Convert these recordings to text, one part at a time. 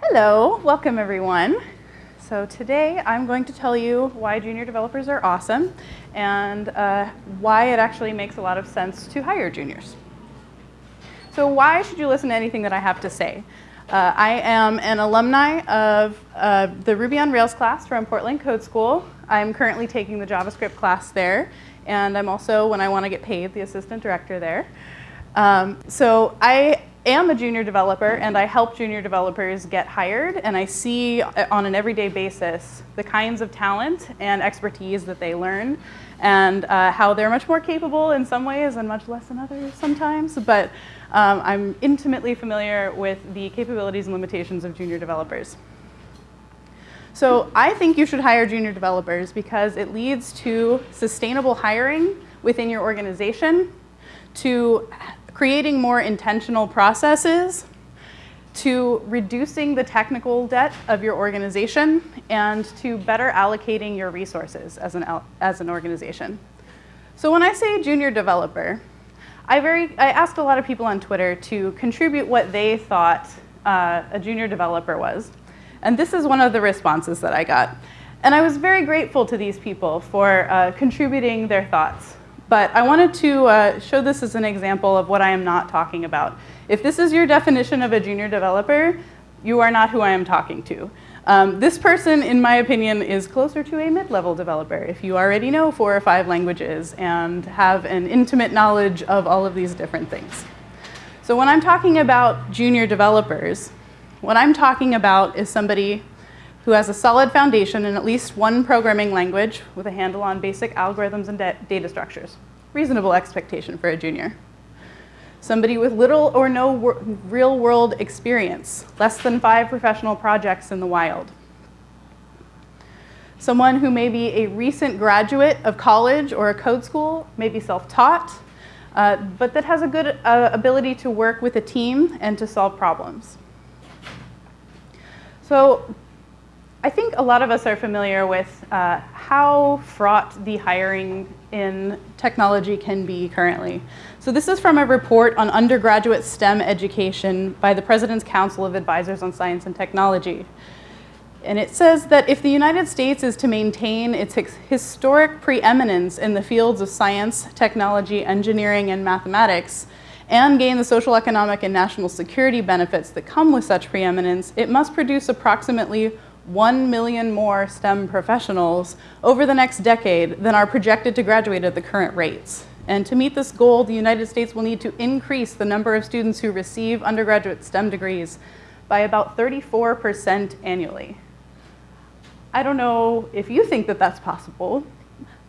Hello, welcome everyone. So today I'm going to tell you why junior developers are awesome and uh, why it actually makes a lot of sense to hire juniors. So why should you listen to anything that I have to say? Uh, I am an alumni of uh, the Ruby on Rails class from Portland Code School. I'm currently taking the JavaScript class there, and I'm also, when I want to get paid, the assistant director there. Um, so I am a junior developer, and I help junior developers get hired, and I see uh, on an everyday basis the kinds of talent and expertise that they learn and uh, how they're much more capable in some ways and much less in others sometimes. But um, I'm intimately familiar with the capabilities and limitations of junior developers. So I think you should hire junior developers because it leads to sustainable hiring within your organization, to creating more intentional processes, to reducing the technical debt of your organization, and to better allocating your resources as an, as an organization. So when I say junior developer, I, very, I asked a lot of people on Twitter to contribute what they thought uh, a junior developer was. And this is one of the responses that I got. And I was very grateful to these people for uh, contributing their thoughts. But I wanted to uh, show this as an example of what I am not talking about. If this is your definition of a junior developer, you are not who I am talking to. Um, this person, in my opinion, is closer to a mid-level developer if you already know four or five languages and have an intimate knowledge of all of these different things. So when I'm talking about junior developers, what I'm talking about is somebody who has a solid foundation in at least one programming language with a handle on basic algorithms and data structures. Reasonable expectation for a junior somebody with little or no real world experience, less than five professional projects in the wild. Someone who may be a recent graduate of college or a code school, maybe self-taught, uh, but that has a good uh, ability to work with a team and to solve problems. So I think a lot of us are familiar with uh, how fraught the hiring in technology can be currently. So this is from a report on undergraduate STEM education by the President's Council of Advisors on Science and Technology. And it says that if the United States is to maintain its historic preeminence in the fields of science, technology, engineering, and mathematics, and gain the social, economic, and national security benefits that come with such preeminence, it must produce approximately 1 million more STEM professionals over the next decade than are projected to graduate at the current rates. And to meet this goal, the United States will need to increase the number of students who receive undergraduate STEM degrees by about 34% annually. I don't know if you think that that's possible,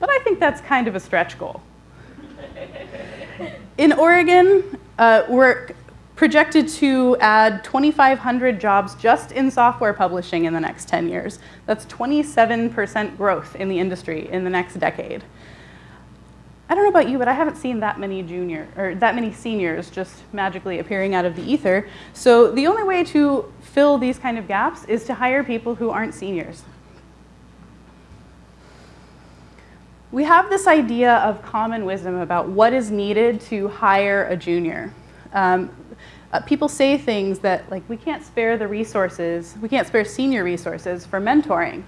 but I think that's kind of a stretch goal. In Oregon, uh, we're projected to add 2,500 jobs just in software publishing in the next 10 years. That's 27% growth in the industry in the next decade. I don't know about you, but I haven't seen that many junior or that many seniors just magically appearing out of the ether. So the only way to fill these kind of gaps is to hire people who aren't seniors. We have this idea of common wisdom about what is needed to hire a junior. Um, uh, people say things that like we can't spare the resources, we can't spare senior resources for mentoring.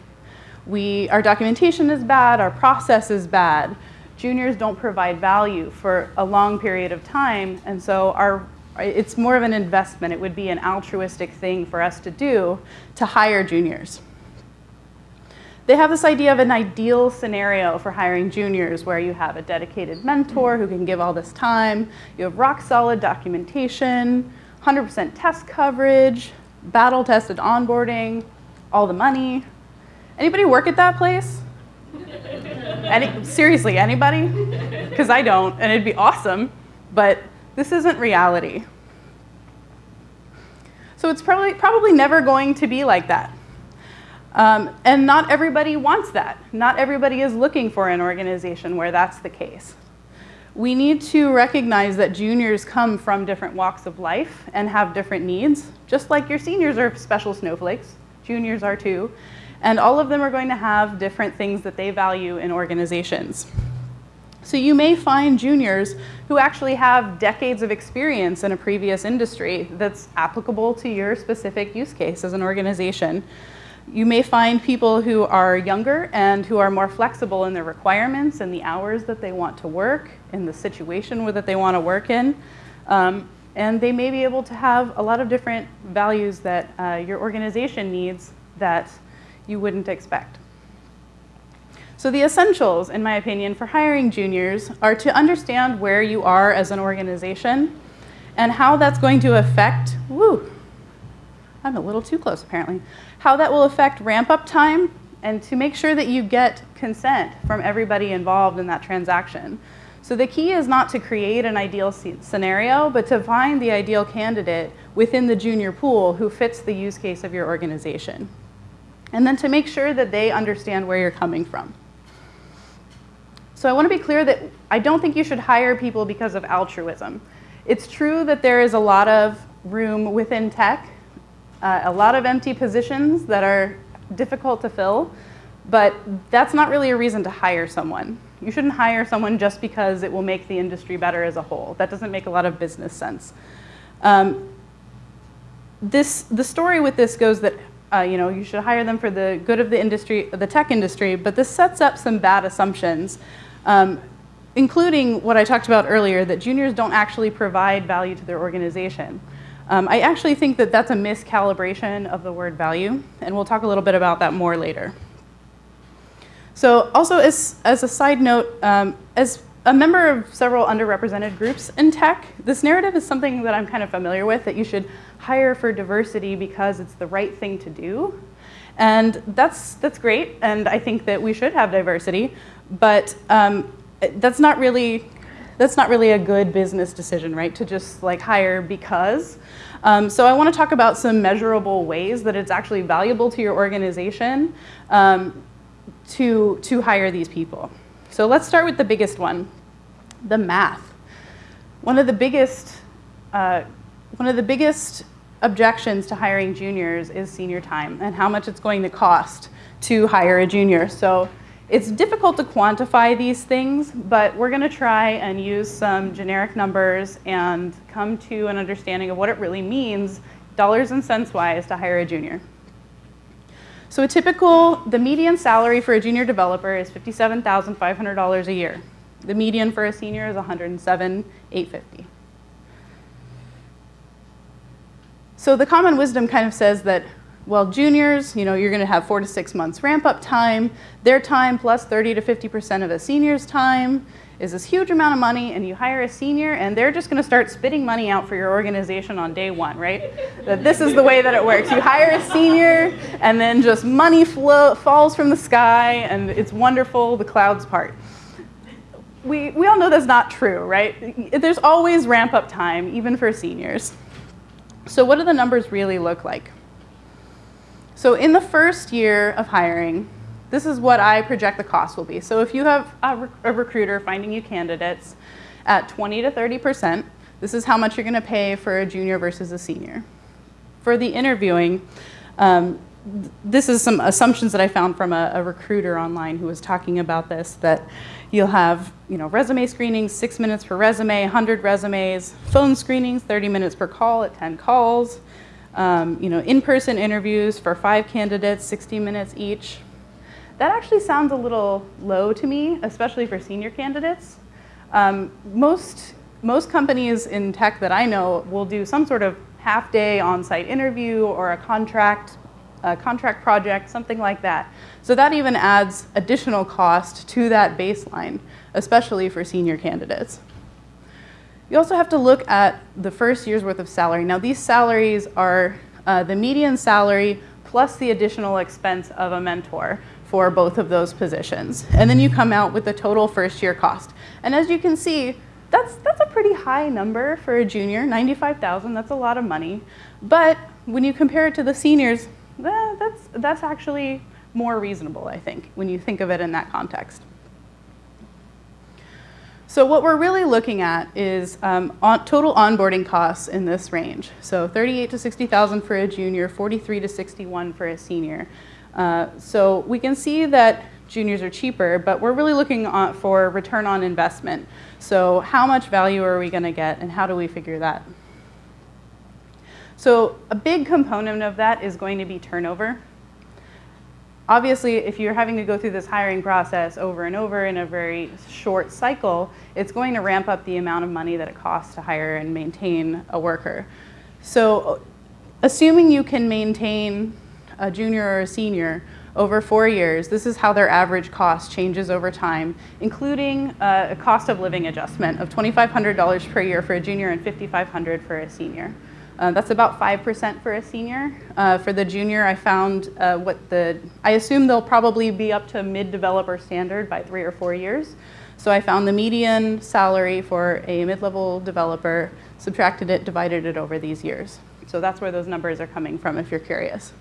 We, our documentation is bad, our process is bad. Juniors don't provide value for a long period of time, and so our, it's more of an investment. It would be an altruistic thing for us to do to hire juniors. They have this idea of an ideal scenario for hiring juniors where you have a dedicated mentor who can give all this time, you have rock solid documentation, 100% test coverage, battle tested onboarding, all the money. Anybody work at that place? Any, seriously, anybody? Because I don't, and it'd be awesome, but this isn't reality. So it's probably, probably never going to be like that. Um, and not everybody wants that. Not everybody is looking for an organization where that's the case. We need to recognize that juniors come from different walks of life and have different needs, just like your seniors are special snowflakes, juniors are too, and all of them are going to have different things that they value in organizations. So you may find juniors who actually have decades of experience in a previous industry that's applicable to your specific use case as an organization. You may find people who are younger and who are more flexible in their requirements and the hours that they want to work, in the situation that they want to work in. Um, and they may be able to have a lot of different values that uh, your organization needs that you wouldn't expect. So the essentials, in my opinion, for hiring juniors are to understand where you are as an organization and how that's going to affect, woo, I'm a little too close apparently, how that will affect ramp up time and to make sure that you get consent from everybody involved in that transaction. So the key is not to create an ideal scenario, but to find the ideal candidate within the junior pool who fits the use case of your organization. And then to make sure that they understand where you're coming from. So I want to be clear that I don't think you should hire people because of altruism. It's true that there is a lot of room within tech, uh, a lot of empty positions that are difficult to fill, but that's not really a reason to hire someone. You shouldn't hire someone just because it will make the industry better as a whole. That doesn't make a lot of business sense. Um, this, the story with this goes that uh, you know, you should hire them for the good of the industry, the tech industry, but this sets up some bad assumptions um, including what I talked about earlier, that juniors don't actually provide value to their organization. Um, I actually think that that's a miscalibration of the word value, and we'll talk a little bit about that more later. So also as, as a side note, um, as a member of several underrepresented groups in tech, this narrative is something that I'm kind of familiar with, that you should hire for diversity because it's the right thing to do. And that's, that's great, and I think that we should have diversity, but um, that's not really that's not really a good business decision, right? To just like hire because. Um, so I want to talk about some measurable ways that it's actually valuable to your organization um, to to hire these people. So let's start with the biggest one, the math. One of the biggest uh, one of the biggest objections to hiring juniors is senior time and how much it's going to cost to hire a junior. So it's difficult to quantify these things, but we're going to try and use some generic numbers and come to an understanding of what it really means, dollars and cents wise, to hire a junior. So a typical, the median salary for a junior developer is $57,500 a year. The median for a senior is $107,850. So the common wisdom kind of says that, well, juniors, you know, you're going to have four to six months ramp up time. Their time plus 30 to 50% of a senior's time is this huge amount of money and you hire a senior and they're just going to start spitting money out for your organization on day one, right? that this is the way that it works. You hire a senior and then just money flow, falls from the sky and it's wonderful, the clouds part. We, we all know that's not true, right? There's always ramp up time, even for seniors. So what do the numbers really look like? So in the first year of hiring, this is what I project the cost will be. So if you have a, a recruiter finding you candidates at 20 to 30%, this is how much you're going to pay for a junior versus a senior. For the interviewing, um, this is some assumptions that I found from a, a, recruiter online who was talking about this, that you'll have you know, resume screenings, six minutes per resume, 100 resumes, phone screenings, 30 minutes per call at 10 calls, um, you know, in-person interviews for five candidates, 60 minutes each. That actually sounds a little low to me, especially for senior candidates. Um, most, most companies in tech that I know will do some sort of half-day on-site interview or a contract a contract project, something like that. So that even adds additional cost to that baseline, especially for senior candidates. You also have to look at the first year's worth of salary. Now these salaries are uh, the median salary plus the additional expense of a mentor for both of those positions. And then you come out with the total first year cost. And as you can see, that's, that's a pretty high number for a junior, 95,000, that's a lot of money. But when you compare it to the seniors, that's, that's actually more reasonable, I think, when you think of it in that context. So what we're really looking at is um, on total onboarding costs in this range. So 38 to 60,000 for a junior, 43 to 61 for a senior. Uh, so we can see that juniors are cheaper, but we're really looking for return on investment. So how much value are we going to get and how do we figure that? So a big component of that is going to be turnover. Obviously, if you're having to go through this hiring process over and over in a very short cycle, it's going to ramp up the amount of money that it costs to hire and maintain a worker. So assuming you can maintain a junior or a senior over four years, this is how their average cost changes over time, including uh, a cost of living adjustment of $2,500 per year for a junior and $5,500 for a senior. Uh, that's about 5% for a senior. Uh, for the junior, I found uh, what the, I assume they'll probably be up to mid-developer standard by three or four years. So I found the median salary for a mid-level developer, subtracted it, divided it over these years. So that's where those numbers are coming from if you're curious.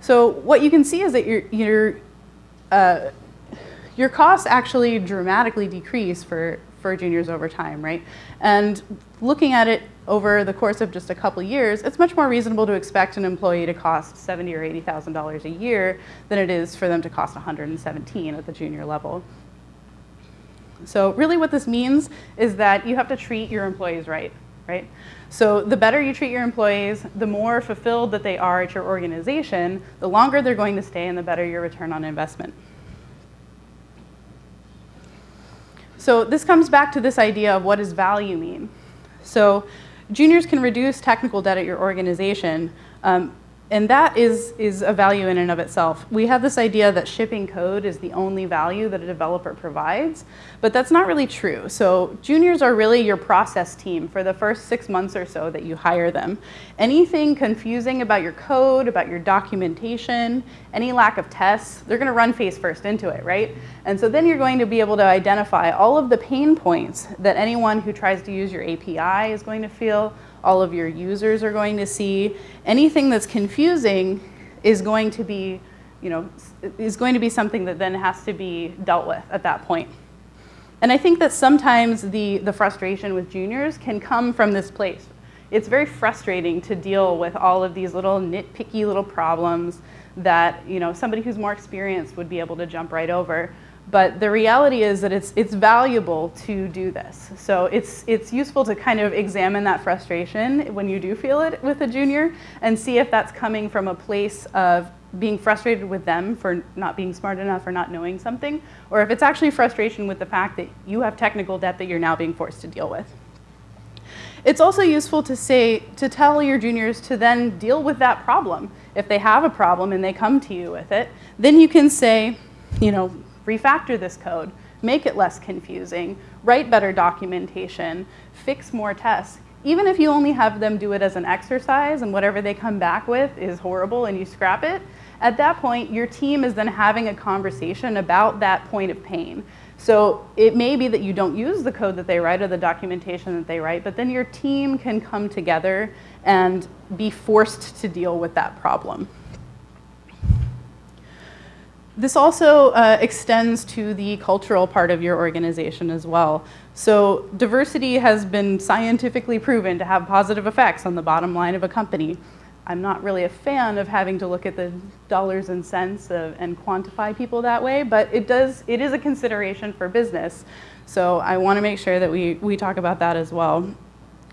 So what you can see is that your, your, uh, your costs actually dramatically decrease for, for juniors over time, right? And looking at it over the course of just a couple years, it's much more reasonable to expect an employee to cost seventy or $80,000 a year than it is for them to cost 117 at the junior level. So really what this means is that you have to treat your employees right, right? So the better you treat your employees, the more fulfilled that they are at your organization, the longer they're going to stay and the better your return on investment. So this comes back to this idea of what does value mean? So juniors can reduce technical debt at your organization, um, and that is, is a value in and of itself. We have this idea that shipping code is the only value that a developer provides, but that's not really true. So juniors are really your process team for the first six months or so that you hire them. Anything confusing about your code, about your documentation, any lack of tests, they're gonna run face first into it, right? And so then you're going to be able to identify all of the pain points that anyone who tries to use your API is going to feel, all of your users are going to see. Anything that's confusing is going to be, you know, is going to be something that then has to be dealt with at that point. And I think that sometimes the, the frustration with juniors can come from this place. It's very frustrating to deal with all of these little nitpicky little problems that you know, somebody who's more experienced would be able to jump right over. But the reality is that it's, it's valuable to do this. So it's, it's useful to kind of examine that frustration when you do feel it with a junior and see if that's coming from a place of being frustrated with them for not being smart enough or not knowing something, or if it's actually frustration with the fact that you have technical debt that you're now being forced to deal with. It's also useful to say, to tell your juniors to then deal with that problem. If they have a problem and they come to you with it, then you can say, you know, refactor this code, make it less confusing, write better documentation, fix more tests. Even if you only have them do it as an exercise and whatever they come back with is horrible and you scrap it, at that point, your team is then having a conversation about that point of pain. So it may be that you don't use the code that they write or the documentation that they write, but then your team can come together and be forced to deal with that problem. This also uh, extends to the cultural part of your organization as well. So diversity has been scientifically proven to have positive effects on the bottom line of a company. I'm not really a fan of having to look at the dollars and cents of, and quantify people that way, but it does, it is a consideration for business. So I want to make sure that we, we talk about that as well.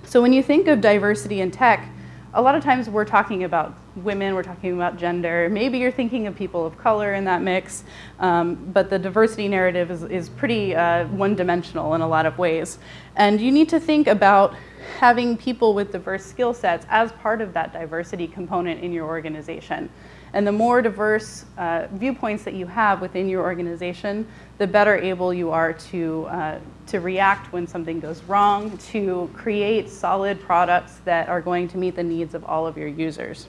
So when you think of diversity in tech, a lot of times we're talking about women, we're talking about gender. Maybe you're thinking of people of color in that mix, um, but the diversity narrative is, is pretty uh, one-dimensional in a lot of ways. And you need to think about having people with diverse skill sets as part of that diversity component in your organization. And the more diverse uh, viewpoints that you have within your organization, the better able you are to, uh, to react when something goes wrong, to create solid products that are going to meet the needs of all of your users.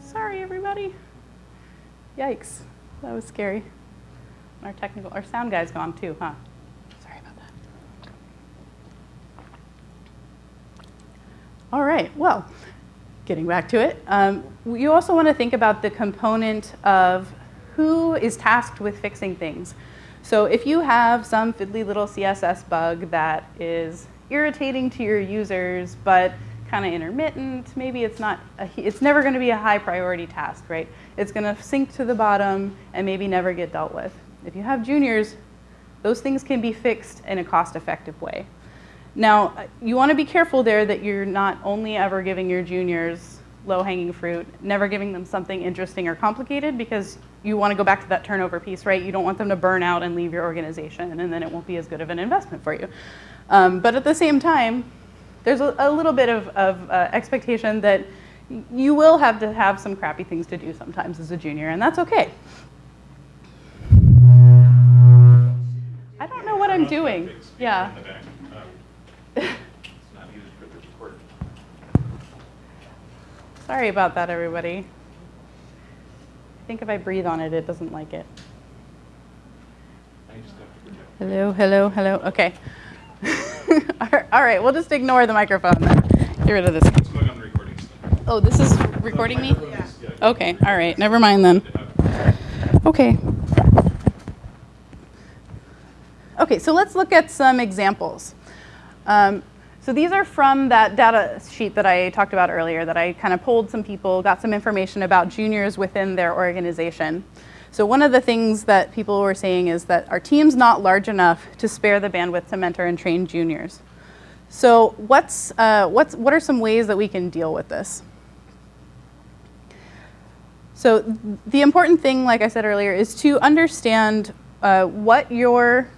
Sorry, everybody. Yikes, that was scary. Our technical, our sound guy's gone too, huh? Sorry about that. All right, well, getting back to it, um, you also want to think about the component of who is tasked with fixing things. So if you have some fiddly little CSS bug that is irritating to your users, but kind of intermittent. Maybe it's not, a, it's never going to be a high priority task, right? It's going to sink to the bottom and maybe never get dealt with. If you have juniors, those things can be fixed in a cost effective way. Now, you want to be careful there that you're not only ever giving your juniors low hanging fruit, never giving them something interesting or complicated because you want to go back to that turnover piece, right? You don't want them to burn out and leave your organization and then it won't be as good of an investment for you. Um, but at the same time, there's a, a little bit of, of uh, expectation that you will have to have some crappy things to do sometimes as a junior, and that's okay. I don't know what I'm doing. Yeah. Sorry about that, everybody. I think if I breathe on it, it doesn't like it. Hello, hello, hello. Okay. All right, we'll just ignore the microphone then. Get rid of this. Oh, this is recording me? Okay, all right, never mind then. Okay. Okay, so let's look at some examples. Um, so these are from that data sheet that I talked about earlier that I kind of polled some people, got some information about juniors within their organization. So one of the things that people were saying is that our team's not large enough to spare the bandwidth to mentor and train juniors. So what's, uh, what's, what are some ways that we can deal with this? So the important thing, like I said earlier, is to understand uh, what your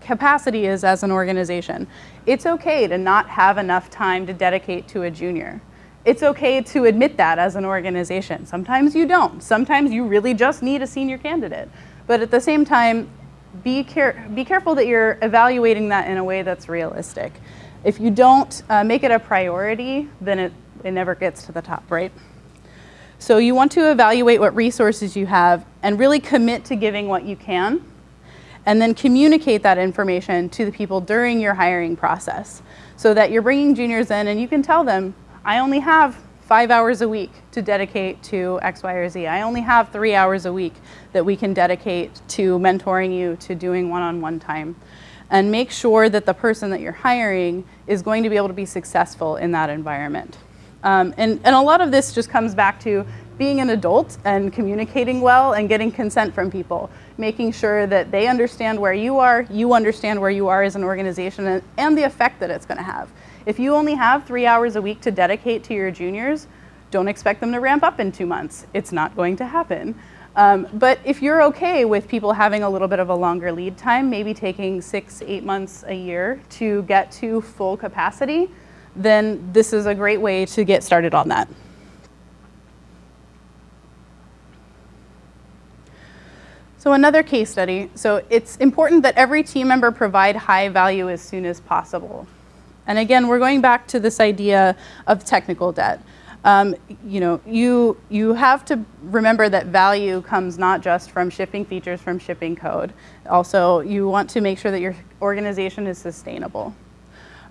capacity is as an organization. It's okay to not have enough time to dedicate to a junior it's okay to admit that as an organization. Sometimes you don't. Sometimes you really just need a senior candidate. But at the same time, be, care be careful that you're evaluating that in a way that's realistic. If you don't uh, make it a priority, then it, it never gets to the top, right? So you want to evaluate what resources you have and really commit to giving what you can and then communicate that information to the people during your hiring process so that you're bringing juniors in and you can tell them, I only have five hours a week to dedicate to X, Y, or Z. I only have three hours a week that we can dedicate to mentoring you, to doing one-on-one -on -one time. And make sure that the person that you're hiring is going to be able to be successful in that environment. Um, and, and a lot of this just comes back to being an adult and communicating well and getting consent from people, making sure that they understand where you are, you understand where you are as an organization, and, and the effect that it's going to have. If you only have three hours a week to dedicate to your juniors, don't expect them to ramp up in two months. It's not going to happen. Um, but if you're okay with people having a little bit of a longer lead time, maybe taking six, eight months a year to get to full capacity, then this is a great way to get started on that. So another case study. So it's important that every team member provide high value as soon as possible. And again, we're going back to this idea of technical debt. Um, you know, you, you have to remember that value comes not just from shipping features from shipping code. Also, you want to make sure that your organization is sustainable.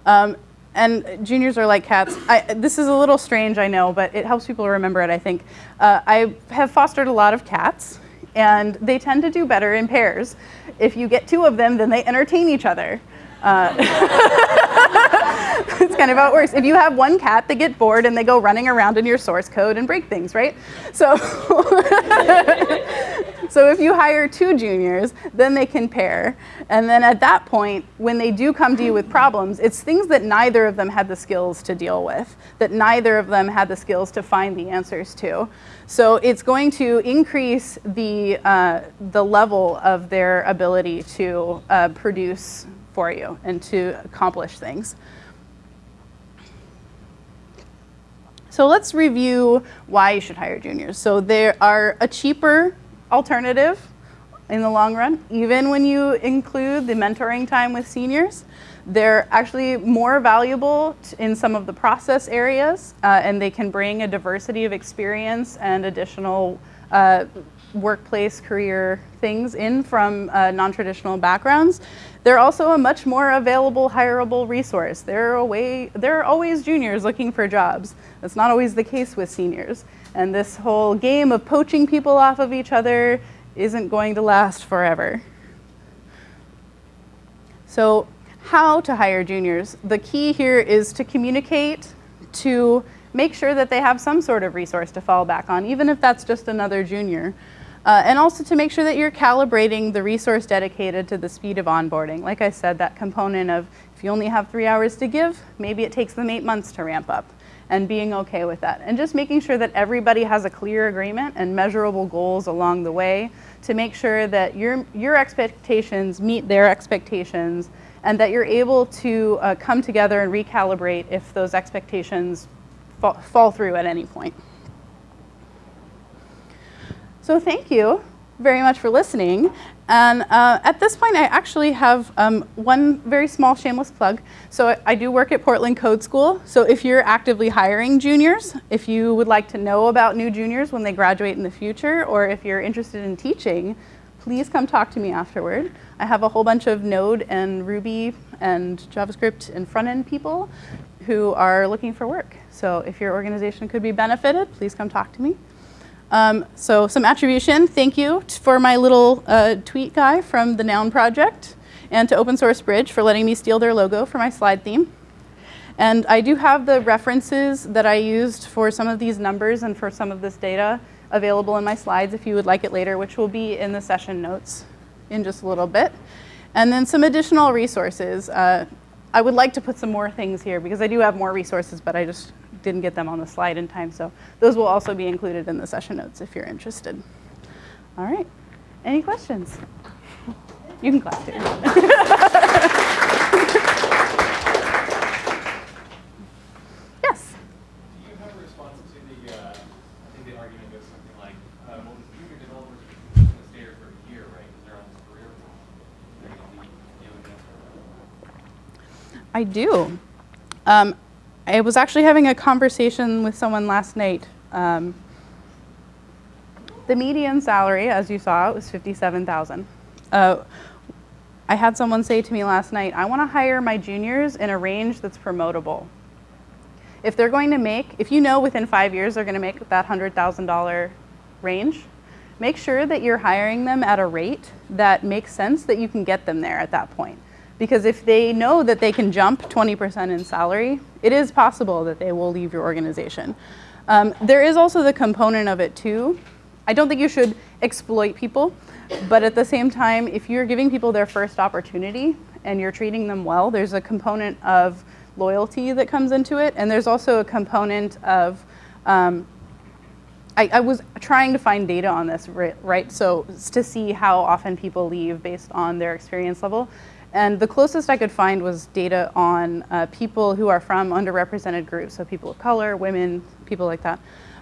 Um, and juniors are like cats. I, this is a little strange, I know, but it helps people remember it, I think. Uh, I have fostered a lot of cats, and they tend to do better in pairs. If you get two of them, then they entertain each other. Uh, it's kind of how it works. If you have one cat, they get bored and they go running around in your source code and break things, right? So, so if you hire two juniors, then they can pair. And then at that point, when they do come to you with problems, it's things that neither of them had the skills to deal with, that neither of them had the skills to find the answers to. So it's going to increase the, uh, the level of their ability to uh, produce for you and to accomplish things. So let's review why you should hire juniors. So they are a cheaper alternative in the long run, even when you include the mentoring time with seniors. They're actually more valuable in some of the process areas, uh, and they can bring a diversity of experience and additional uh, workplace career things in from uh, non-traditional backgrounds. They're also a much more available, hireable resource. There are, way, there are always juniors looking for jobs. That's not always the case with seniors. And this whole game of poaching people off of each other isn't going to last forever. So how to hire juniors? The key here is to communicate to make sure that they have some sort of resource to fall back on, even if that's just another junior. Uh, and also to make sure that you're calibrating the resource dedicated to the speed of onboarding. Like I said, that component of if you only have three hours to give, maybe it takes them eight months to ramp up and being okay with that. And just making sure that everybody has a clear agreement and measurable goals along the way to make sure that your, your expectations meet their expectations and that you're able to uh, come together and recalibrate if those expectations fa fall through at any point. So thank you very much for listening. And uh, at this point, I actually have um, one very small shameless plug. So I, I, do work at Portland Code School. So if you're actively hiring juniors, if you would like to know about new juniors when they graduate in the future, or if you're interested in teaching, please come talk to me afterward. I have a whole bunch of Node and Ruby and JavaScript and front-end people who are looking for work. So if your organization could be benefited, please come talk to me. Um, so some attribution, thank you for my little uh, tweet guy from the Noun project and to Open Source Bridge for letting me steal their logo for my slide theme. And I do have the references that I used for some of these numbers and for some of this data available in my slides if you would like it later, which will be in the session notes in just a little bit. And then some additional resources. Uh, I would like to put some more things here because I do have more resources, but I just didn't get them on the slide in time. So those will also be included in the session notes if you're interested. All right. Any questions? You can clap too. yes? Do you have a response to the, uh, I think the argument goes something like, uh, well, junior developers are going to stay here for a year, right? Because they're almost career. They're going to be doing I do. Um, I was actually having a conversation with someone last night. Um, the median salary, as you saw, was 57000 uh, I had someone say to me last night, I want to hire my juniors in a range that's promotable. If they're going to make, if you know within five years they're going to make that $100,000 range, make sure that you're hiring them at a rate that makes sense that you can get them there at that point. Because if they know that they can jump 20% in salary, it is possible that they will leave your organization. Um, there is also the component of it too. I don't think you should exploit people, but at the same time, if you're giving people their first opportunity and you're treating them well, there's a component of loyalty that comes into it, and there's also a component of um, I, I, was trying to find data on this, right, right? So to see how often people leave based on their experience level. And the closest I could find was data on uh, people who are from underrepresented groups, so people of color, women, people like that.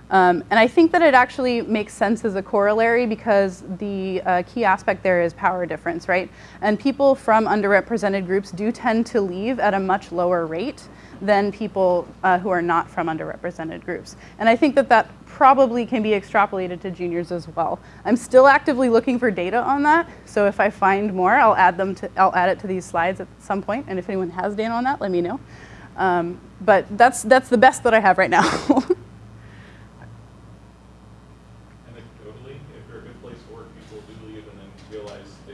Um, and I think that it actually makes sense as a corollary because the uh, key aspect there is power difference, right? And people from underrepresented groups do tend to leave at a much lower rate than people uh, who are not from underrepresented groups. And I think that that probably can be extrapolated to juniors as well. I'm still actively looking for data on that, so if I find more, I'll add them to, I'll add it to these slides at some point. point, and if anyone has data on that, let me know. Um, but that's, that's the best that I have right now. Anecdotally, if they're a good place to work, people do leave and then realize they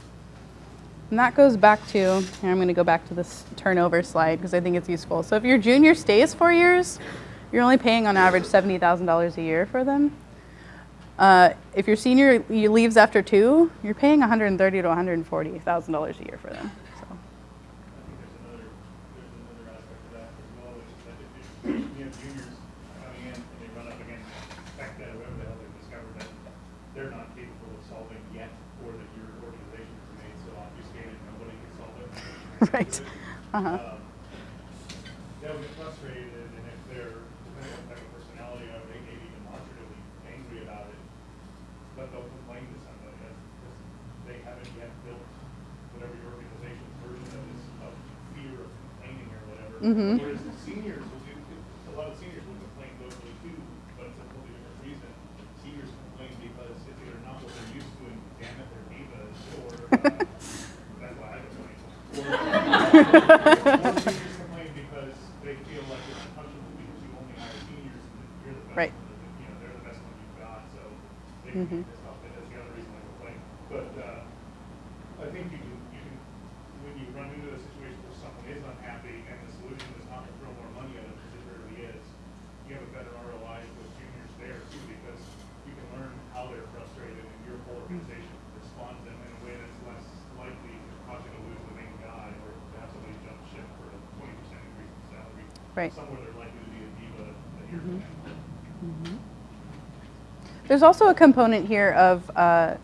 And that goes back to, I'm going to go back to this turnover slide because I think it's useful. So if your junior stays four years, you're only paying on average $70,000 a year for them. Uh, if your senior leaves after two, you're paying 130,000 to $140,000 a year for them. right. Uh-huh. Um, they'll get frustrated, and if they're, depending on the type of personality of, they may be demonstratively angry about it, but they'll complain to somebody because they haven't yet built whatever your organization's version of is of fear of complaining or whatever. Mm-hmm. Whereas the seniors will do, a lot of seniors will complain vocally too, to damn it, they're divas, or, uh, that's why I don't know anymore. Or or seniors complain because they feel like it's uncomfortable because you only hire seniors and you're the best. Right. one, and, You know, they're the best one you've got, so they Mhm. can be pissed off, and that's the other reason I complain. But, uh, I think you can, you can, when you run into a situation where someone is unhappy and the solution is not to throw more money at them, because it rarely is, you have a better ROI with juniors there too, because you can learn how they're frustrated and your whole organization responds to them in a way that's less likely to cause you to lose the main guy or to have somebody jump ship for a twenty percent increase in salary. Right. Somewhere they're likely to be a diva a year from now. There's also a component here of uh,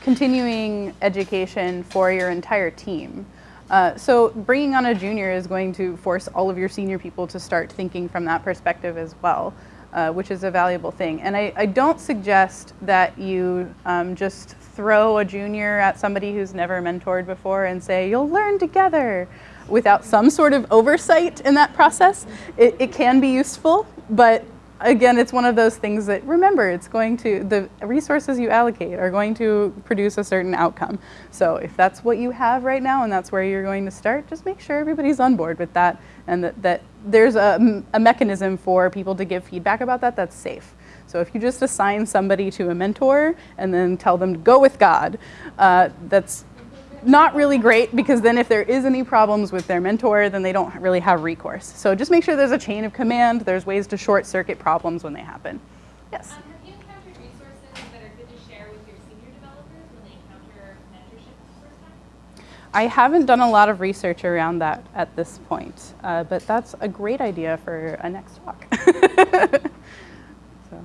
continuing education for your entire team. Uh, so bringing on a junior is going to force all of your senior people to start thinking from that perspective as well, uh, which is a valuable thing. And I, I don't suggest that you um, just throw a junior at somebody who's never mentored before and say, you'll learn together without some sort of oversight in that process. It, it can be useful, but again, it's one of those things that remember, it's going to, the resources you allocate are going to produce a certain outcome. So if that's what you have right now and that's where you're going to start, just make sure everybody's on board with that and that, that there's a, a mechanism for people to give feedback about that that's safe. So if you just assign somebody to a mentor and then tell them to go with God, uh, that's not really great because then if there is any problems with their mentor, then they don't really have recourse. So just make sure there's a chain of command. There's ways to short circuit problems when they happen. Yes. Um, have you encountered resources that are good to share with your senior developers when they encounter mentorship for the first time? I haven't done a lot of research around that at this point, uh, but that's a great idea for a next talk. so,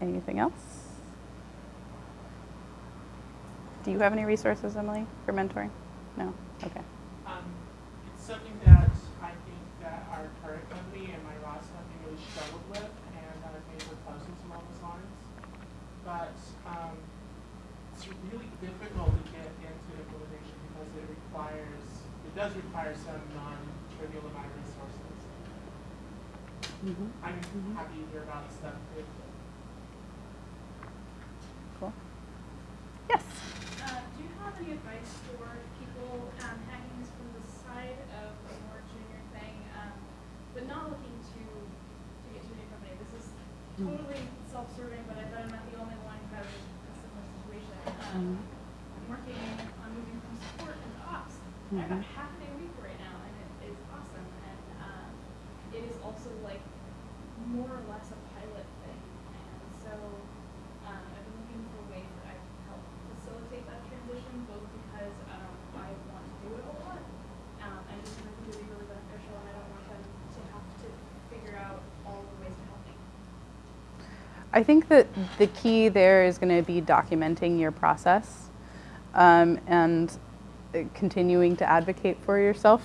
anything else? Do you have any resources, Emily, for mentoring? No? Okay. Um, it's something that I think that our current company and my last company really struggled with, and I've made proposals along those lines. But um, it's really difficult to get into implementation because it requires, it does require some non-trivial amount of resources. Mhm. I'm happy to hear about stuff. Cool. Yes. Uh, do you have any advice for people um, hacking this from the side of a more junior thing, um, but not looking to to get to a new company? This is totally self-serving, but I bet I'm not the only one who has a, similar situation. Um, I'm working on moving from support into ops. I've got Mhm. half a day a week right now, and it is awesome. And um, it is also like more or less a pilot thing. And so um, I've been looking for ways that I can help facilitate that transition, both because um, I want to do it a lot, um, and just think it would be really beneficial, and I don't want them to have to figure out all the ways to help me. I think that the key there is going to be documenting your process um, and uh, continuing to advocate for yourself.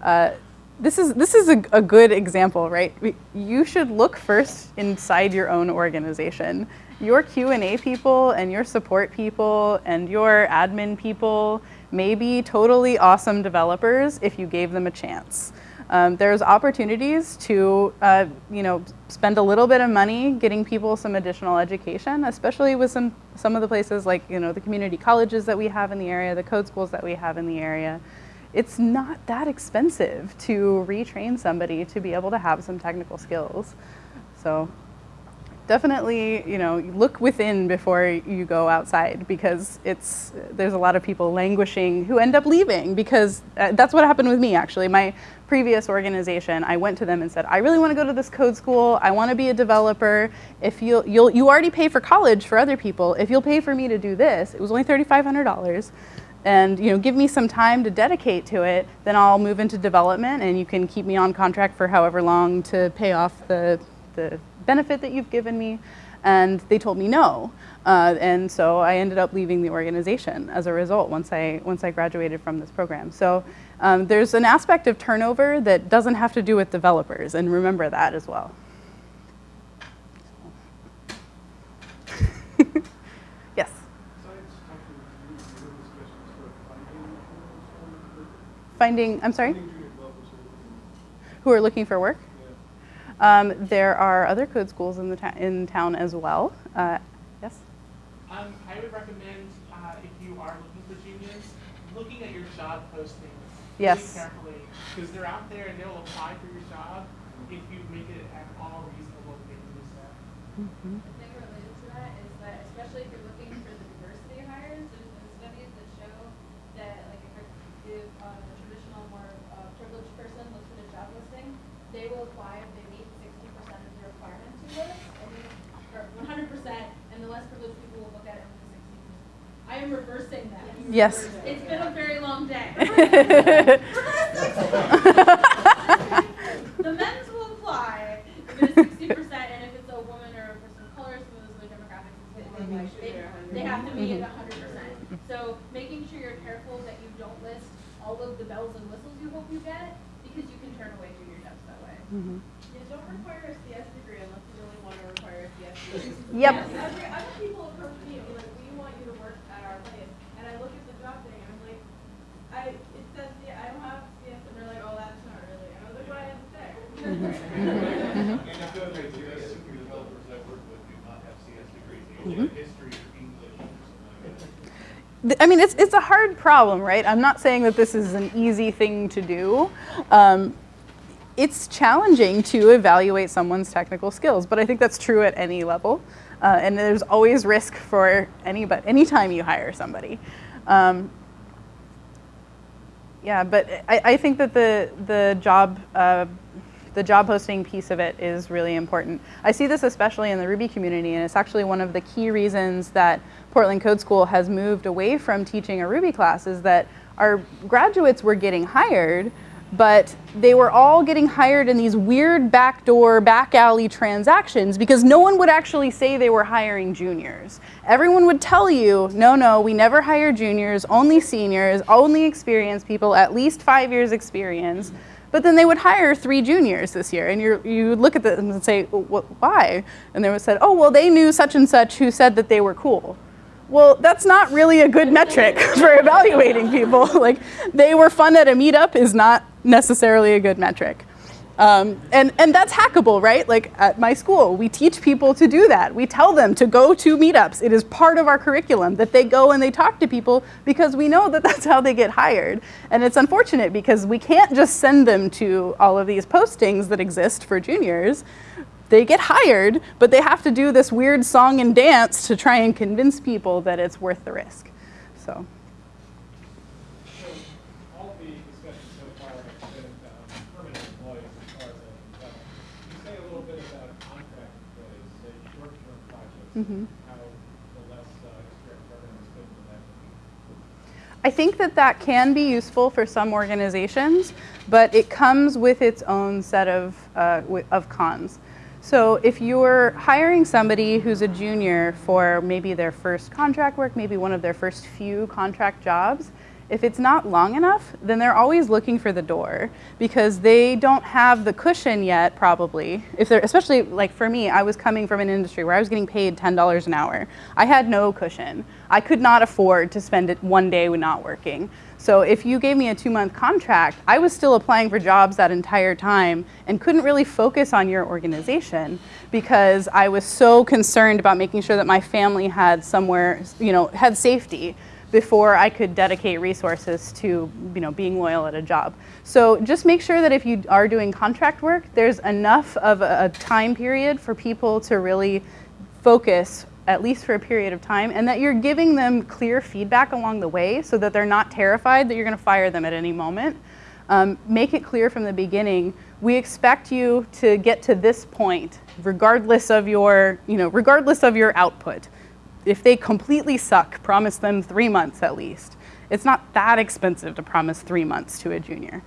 Uh, this is this is a, a good example, right? You should look first inside your own organization. Your Q and A people and your support people and your admin people may be totally awesome developers if you gave them a chance. Um, there's opportunities to, uh, you know, spend a little bit of money getting people some additional education, especially with some some of the places like you know the community colleges that we have in the area, the code schools that we have in the area. It's not that expensive to retrain somebody to be able to have some technical skills. So definitely, you know, look within before you go outside because it's there's a lot of people languishing who end up leaving because uh, that's what happened with me actually. My previous organization, I went to them and said, "I really want to go to this code school. I want to be a developer. If you'll you'll you already pay for college for other people. If you'll pay for me to do this, it was only $3500 and you know give me some time to dedicate to it then i'll move into development and you can keep me on contract for however long to pay off the, the benefit that you've given me and they told me no. Uh, and so i ended up leaving the organization as a result once i once i graduated from this program. So um, there's an aspect of turnover that doesn't have to do with developers and remember that as well. Yes. Finding i'm sorry? Who are looking, for work. Um, there are other code schools in the in town as well. Uh, yes. Um, I would recommend, uh, if you are looking for juniors, looking at your job postings Yes. really carefully. Because they're out there and they'll apply for your job if you make it at all reasonable to do so. The thing related to that is that especially if you're looking for the diversity hires, there's been studies that show that like if, a- if uh, a traditional more uh, privileged person looks at a job listing, they will apply if they meet sixty percent of the requirements you list, and the- or one hundred percent, and the less privileged people will look at it with the sixty percent. I am reversing that. Yes. It's been a very long day. The men's will apply if it is sixty percent, and if it's a woman or a person of color, some of those other demographics, they, they, have to meet it Mm-hmm. hundred percent. So making sure you're careful that you don't list all of the bells and whistles you hope you get, because you can turn away junior depths that way. Yeah, don't require a CS degree unless you really want to require a CS degree. Yep. I've, I've had people approach me and be like, we want you to work at our place, and I look at the job thing and I'm like, I, it says, yeah, I don't have CS, and they're like, oh, that's not really, and I was like, what I have to say. And I feel like the super developers I work with do not have CS degrees, they only have history or English or something like that. Th- I mean, it's, it's a hard problem, right? I'm not saying that this is an easy thing to do. Um, it's challenging to evaluate someone's technical skills, but I think that's true at any level. Uh, and there's always risk for anybody, anytime you hire somebody. Um, yeah, but I, I think that the, the job uh, the job posting piece of it is really important. I see this especially in the Ruby community, and it's actually one of the key reasons that Portland Code School has moved away from teaching a Ruby class is that our graduates were getting hired, but they were all getting hired in these weird backdoor, back alley transactions because no one would actually say they were hiring juniors. Everyone would tell you, no, no, we never hire juniors, only seniors, only experienced people, at least five years experience. But then they would hire three juniors this year, and you you look at them and say, well, why? And they would say, oh, well, they knew such and such who said that they were cool. Well, that's not really a good metric for evaluating people. like, they were fun at a meetup is not necessarily a good metric. Um, and, and that's hackable, right? Like at my school, we teach people to do that. We tell them to go to meetups. It is part of our curriculum that they go and they talk to people because we know that that's how they get hired. And it's unfortunate because we can't just send them to all of these postings that exist for juniors. They get hired, but they have to do this weird song and dance to try and convince people that it's worth the risk. So all the discussion so far has been um, permanent employees as far as I can tell. Can you say a little bit about contract employees, say short-term projects, Mhm. how the less uh, strict governance fit? I think that that can be useful for some organizations, but it comes with its own set of, uh, of cons. So if you're hiring somebody who's a junior for maybe their first contract work, maybe one of their first few contract jobs, if it's not long enough, then they're always looking for the door because they don't have the cushion yet, probably. If they're, especially like for me, I was coming from an industry where I was getting paid $10 an hour. I had no cushion. I could not afford to spend it one day not working. So if you gave me a two month contract, I was still applying for jobs that entire time and couldn't really focus on your organization because I was so concerned about making sure that my family had somewhere, you know, had safety before I could dedicate resources to you know being loyal at a job. So just make sure that if you are doing contract work, there's enough of a, time period for people to really focus at least for a period of time and that you're giving them clear feedback along the way so that they're not terrified that you're going to fire them at any moment. Um, make it clear from the beginning, we expect you to get to this point regardless of your, you know, regardless of your output if they completely suck, promise them three months at least. It's not that expensive to promise three months to a junior.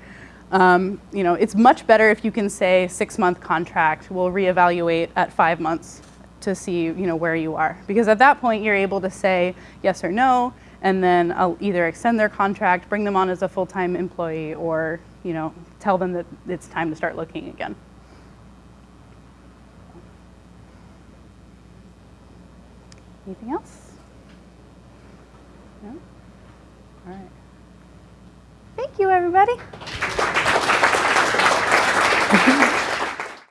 Um, you know, it's much better if you can say six month contract, we'll reevaluate at five months to see you know, where you are. Because at that point, you're able to say yes or no, and then I'll either extend their contract, bring them on as a full time employee, or you know, tell them that it's time to start looking again. Anything else? No? All right. Thank you, everybody.